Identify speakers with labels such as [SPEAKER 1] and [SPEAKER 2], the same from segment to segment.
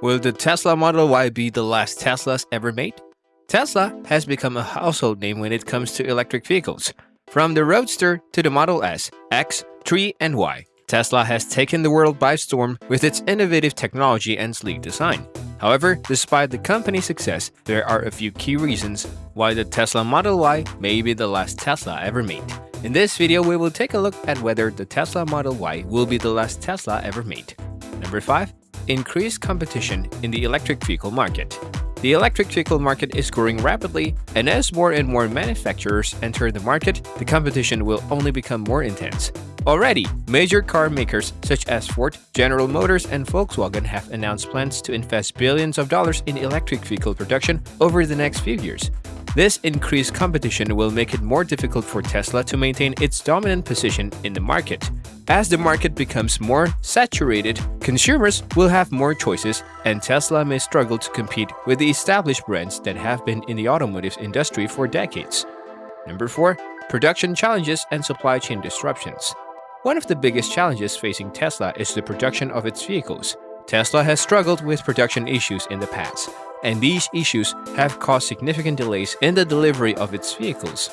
[SPEAKER 1] Will the Tesla Model Y be the last Teslas ever made? Tesla has become a household name when it comes to electric vehicles. From the Roadster to the Model S, X, 3, and Y, Tesla has taken the world by storm with its innovative technology and sleek design. However, despite the company's success, there are a few key reasons why the Tesla Model Y may be the last Tesla ever made. In this video, we will take a look at whether the Tesla Model Y will be the last Tesla ever made. Number 5 increased competition in the electric vehicle market. The electric vehicle market is growing rapidly, and as more and more manufacturers enter the market, the competition will only become more intense. Already, major car makers such as Ford, General Motors, and Volkswagen have announced plans to invest billions of dollars in electric vehicle production over the next few years. This increased competition will make it more difficult for Tesla to maintain its dominant position in the market. As the market becomes more saturated, consumers will have more choices, and Tesla may struggle to compete with the established brands that have been in the automotive industry for decades. Number 4. Production challenges and supply chain disruptions. One of the biggest challenges facing Tesla is the production of its vehicles. Tesla has struggled with production issues in the past, and these issues have caused significant delays in the delivery of its vehicles.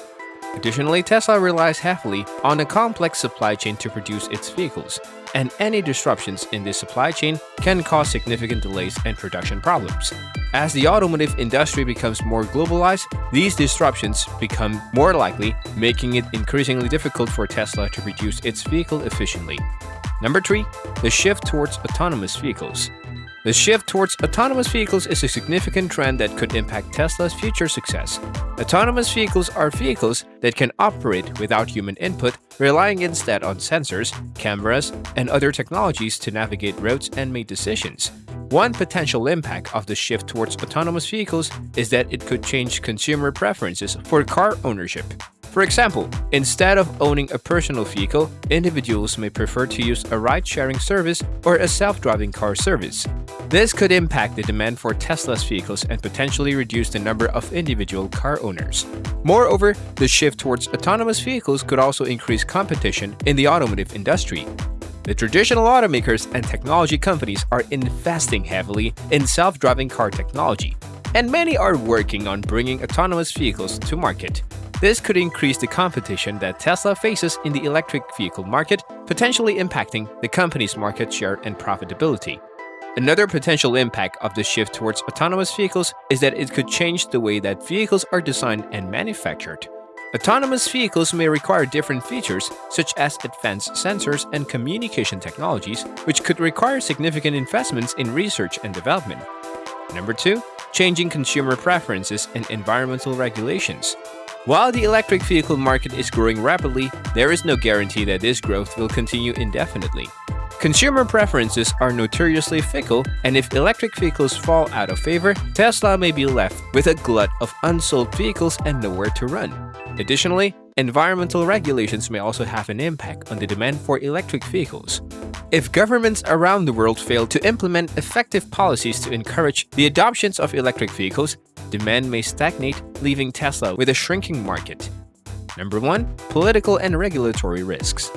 [SPEAKER 1] Additionally, Tesla relies heavily on a complex supply chain to produce its vehicles, and any disruptions in this supply chain can cause significant delays and production problems. As the automotive industry becomes more globalized, these disruptions become more likely, making it increasingly difficult for Tesla to produce its vehicle efficiently. Number 3. The shift towards autonomous vehicles. The shift towards autonomous vehicles is a significant trend that could impact Tesla's future success. Autonomous vehicles are vehicles that can operate without human input, relying instead on sensors, cameras, and other technologies to navigate roads and make decisions. One potential impact of the shift towards autonomous vehicles is that it could change consumer preferences for car ownership. For example, instead of owning a personal vehicle, individuals may prefer to use a ride-sharing service or a self-driving car service. This could impact the demand for Tesla's vehicles and potentially reduce the number of individual car owners. Moreover, the shift towards autonomous vehicles could also increase competition in the automotive industry. The traditional automakers and technology companies are investing heavily in self-driving car technology, and many are working on bringing autonomous vehicles to market. This could increase the competition that Tesla faces in the electric vehicle market, potentially impacting the company's market share and profitability. Another potential impact of the shift towards autonomous vehicles is that it could change the way that vehicles are designed and manufactured. Autonomous vehicles may require different features, such as advanced sensors and communication technologies, which could require significant investments in research and development. Number 2. Changing consumer preferences and environmental regulations. While the electric vehicle market is growing rapidly, there is no guarantee that this growth will continue indefinitely. Consumer preferences are notoriously fickle, and if electric vehicles fall out of favor, Tesla may be left with a glut of unsold vehicles and nowhere to run. Additionally, environmental regulations may also have an impact on the demand for electric vehicles. If governments around the world fail to implement effective policies to encourage the adoptions of electric vehicles, demand may stagnate, leaving Tesla with a shrinking market. Number 1. Political and regulatory risks.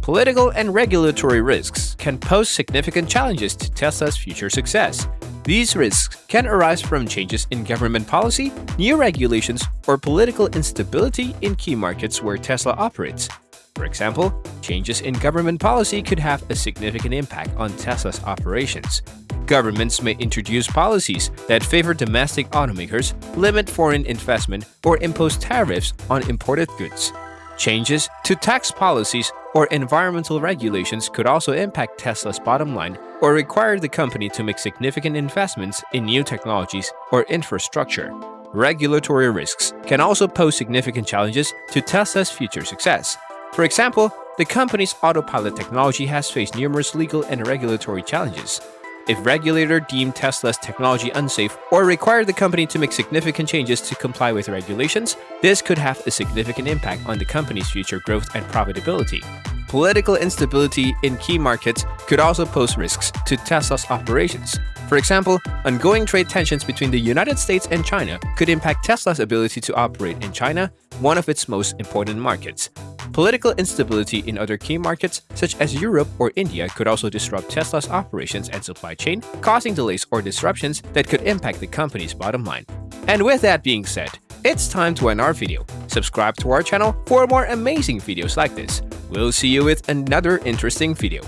[SPEAKER 1] Political and regulatory risks can pose significant challenges to Tesla's future success. These risks can arise from changes in government policy, new regulations, or political instability in key markets where Tesla operates. For example, changes in government policy could have a significant impact on Tesla's operations. Governments may introduce policies that favor domestic automakers, limit foreign investment, or impose tariffs on imported goods. Changes to tax policies or environmental regulations could also impact Tesla's bottom line or require the company to make significant investments in new technologies or infrastructure. Regulatory risks can also pose significant challenges to Tesla's future success. For example, the company's autopilot technology has faced numerous legal and regulatory challenges. If regulator deem Tesla's technology unsafe or require the company to make significant changes to comply with regulations, this could have a significant impact on the company's future growth and profitability. Political instability in key markets could also pose risks to Tesla's operations. For example, ongoing trade tensions between the United States and China could impact Tesla's ability to operate in China, one of its most important markets. Political instability in other key markets, such as Europe or India, could also disrupt Tesla's operations and supply chain, causing delays or disruptions that could impact the company's bottom line. And with that being said, it's time to end our video. Subscribe to our channel for more amazing videos like this. We'll see you with another interesting video.